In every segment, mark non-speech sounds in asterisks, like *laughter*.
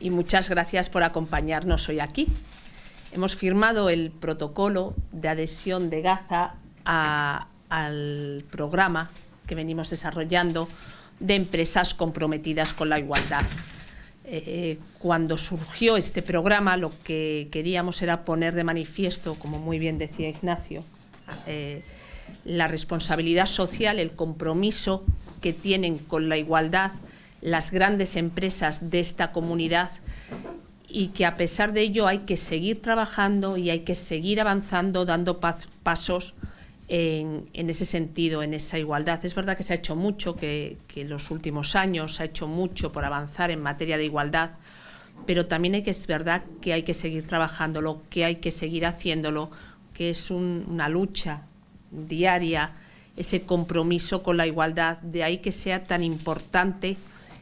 y muchas gracias por acompañarnos hoy aquí. Hemos firmado el protocolo de adhesión de Gaza al programa que venimos desarrollando de empresas comprometidas con la igualdad. Eh, cuando surgió este programa lo que queríamos era poner de manifiesto, como muy bien decía Ignacio, eh, la responsabilidad social, el compromiso que tienen con la igualdad las grandes empresas de esta comunidad y que a pesar de ello hay que seguir trabajando y hay que seguir avanzando, dando pasos en, ese sentido, en esa igualdad. Es verdad que se ha hecho mucho, que, en los últimos años se ha hecho mucho por avanzar en materia de igualdad, pero también es verdad que hay que seguir trabajándolo, que hay que seguir haciéndolo, que es una lucha diaria, ese compromiso con la igualdad, de ahí que sea tan importante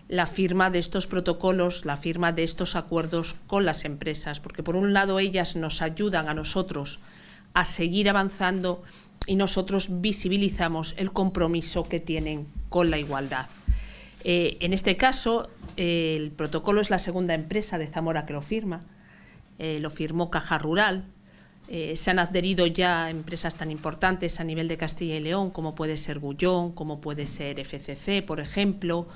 la firma de estos protocolos, la firma de estos acuerdos con las empresas, porque por un lado ellas nos ayudan a nosotros a seguir avanzando y nosotros visibilizamos el compromiso que tienen con la igualdad. Eh, en este caso, el protocolo es la segunda empresa de Zamora que lo firma, eh, lo firmó Caja Rural, eh, se han adherido ya empresas tan importantes a nivel de Castilla y León como puede ser Gullón, como puede ser FCC, por ejemplo,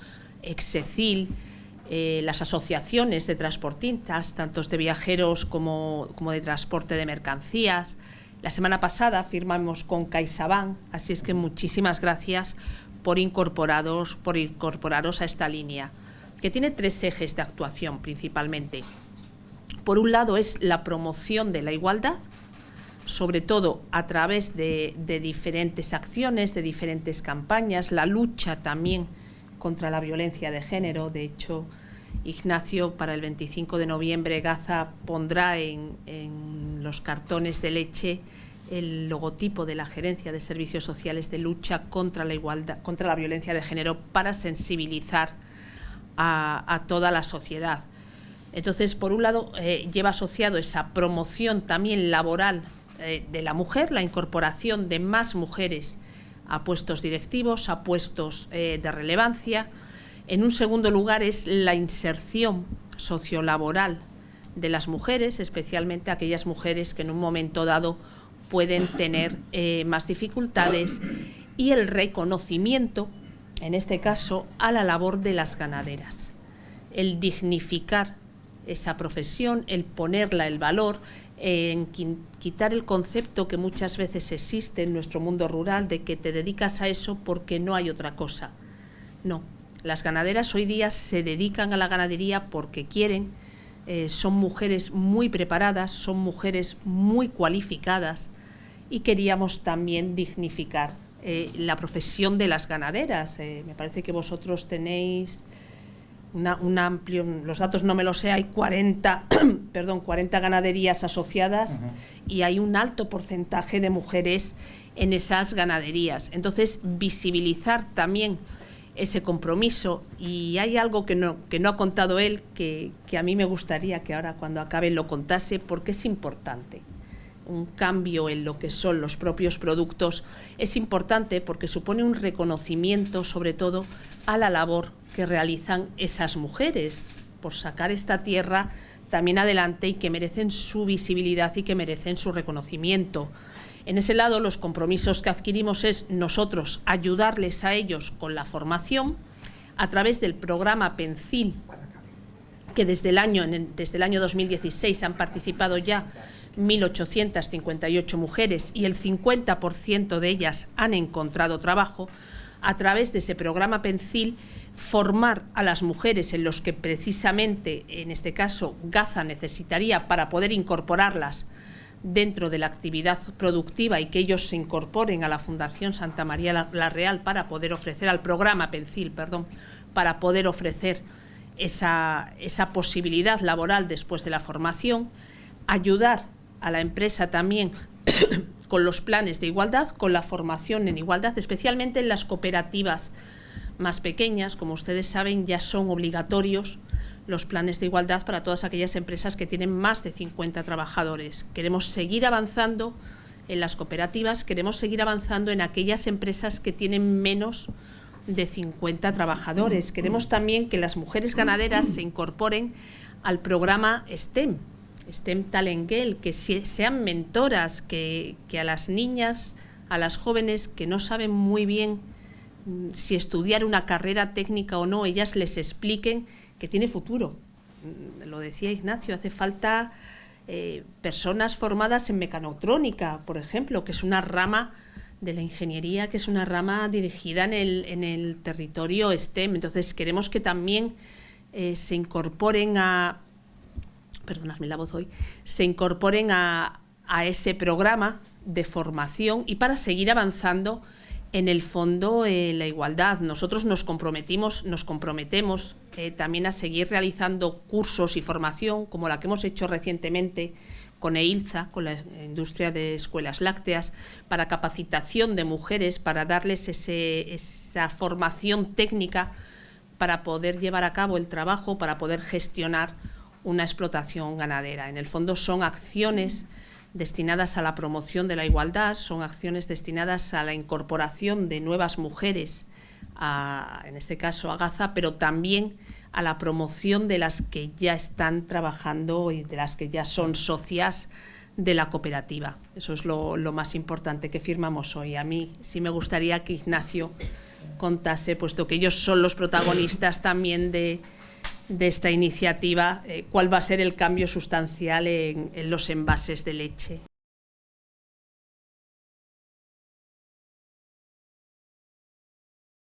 Execil, eh, las asociaciones de transportistas, tanto de viajeros como, de transporte de mercancías. La semana pasada firmamos con CaixaBank, así es que muchísimas gracias por incorporaros, por incorporaros a esta línea, que tiene tres ejes de actuación principalmente. Por un lado es la promoción de la igualdad, sobre todo a través de, de diferentes acciones, de diferentes campañas, la lucha también contra la violencia de género. De hecho, Ignacio, para el 25 de noviembre, Gaza pondrá en, los cartones de leche el logotipo de la Gerencia de Servicios Sociales de lucha contra la igualdad, contra la violencia de género para sensibilizar a, toda la sociedad. Entonces, por un lado, eh, lleva asociado esa promoción también laboral eh, de la mujer, la incorporación de más mujeres a puestos directivos, a puestos eh, de relevancia. En un segundo lugar es la inserción sociolaboral de las mujeres, especialmente aquellas mujeres que en un momento dado pueden tener eh, más dificultades y el reconocimiento, en este caso, a la labor de las ganaderas. El dignificar esa profesión, el ponerla el valor, en quitar el concepto que muchas veces existe en nuestro mundo rural de que te dedicas a eso porque no hay otra cosa. No, las ganaderas hoy día se dedican a la ganadería porque quieren, eh, son mujeres muy preparadas, son mujeres muy cualificadas y queríamos también dignificar eh, la profesión de las ganaderas. Eh, me parece que vosotros tenéis un amplio, los datos no me los sé, hay 40, *clears throat* perdón, 40 ganaderías asociadas y hay un alto porcentaje de mujeres en esas ganaderías. Entonces, visibilizar también ese compromiso y hay algo que no, que no ha contado él que, que a mí me gustaría que ahora cuando acabe lo contase porque es importante un cambio en lo que son los propios productos es importante porque supone un reconocimiento sobre todo a la labor que realizan esas mujeres por sacar esta tierra también adelante y que merecen su visibilidad y que merecen su reconocimiento. En ese lado, los compromisos que adquirimos es nosotros ayudarles a ellos con la formación a través del programa PENCIL, que desde el año, desde el año 2016 han participado ya 1.858 mujeres y el 50% de ellas han encontrado trabajo, a través de ese programa PENCIL formar a las mujeres en los que precisamente, en este caso, Gaza necesitaría para poder incorporarlas dentro de la actividad productiva y que ellos se incorporen a la Fundación Santa María la, Real para poder ofrecer, al programa PENCIL, perdón, para poder ofrecer esa, esa posibilidad laboral después de la formación, ayudar a la empresa también *coughs* con los planes de igualdad, con la formación en igualdad, especialmente en las cooperativas más pequeñas, como ustedes saben, ya son obligatorios los planes de igualdad para todas aquellas empresas que tienen más de 50 trabajadores. Queremos seguir avanzando en las cooperativas, queremos seguir avanzando en aquellas empresas que tienen menos de 50 trabajadores. Queremos también que las mujeres ganaderas se incorporen al programa STEM, STEM Talengel, que sean mentoras, que, a las niñas, a las jóvenes que no saben muy bien mm, si estudiar una carrera técnica o no, ellas les expliquen que tiene futuro. Mm, lo decía Ignacio, hace falta eh, personas formadas en mecanotrónica, por ejemplo, que es una rama de la ingeniería, que es una rama dirigida en el, en el territorio STEM. Entonces queremos que también eh, se incorporen a, perdonadme la voz hoy, se incorporen a, ese programa de formación y para seguir avanzando en el fondo eh, la igualdad. Nosotros nos comprometimos, nos comprometemos eh, también a seguir realizando cursos y formación como la que hemos hecho recientemente con EILZA, con la industria de escuelas lácteas, para capacitación de mujeres, para darles esa formación técnica para poder llevar a cabo el trabajo, para poder gestionar una explotación ganadera. En el fondo son acciones destinadas a la promoción de la igualdad, son acciones destinadas a la incorporación de nuevas mujeres, en este caso a Gaza, pero también a la promoción de las que ya están trabajando y de las que ya son socias de la cooperativa. Eso es lo, lo más importante que firmamos hoy. A mí sí me gustaría que Ignacio contase, puesto que ellos son los protagonistas también de, esta iniciativa, eh, cuál va a ser el cambio sustancial en, en los envases de leche.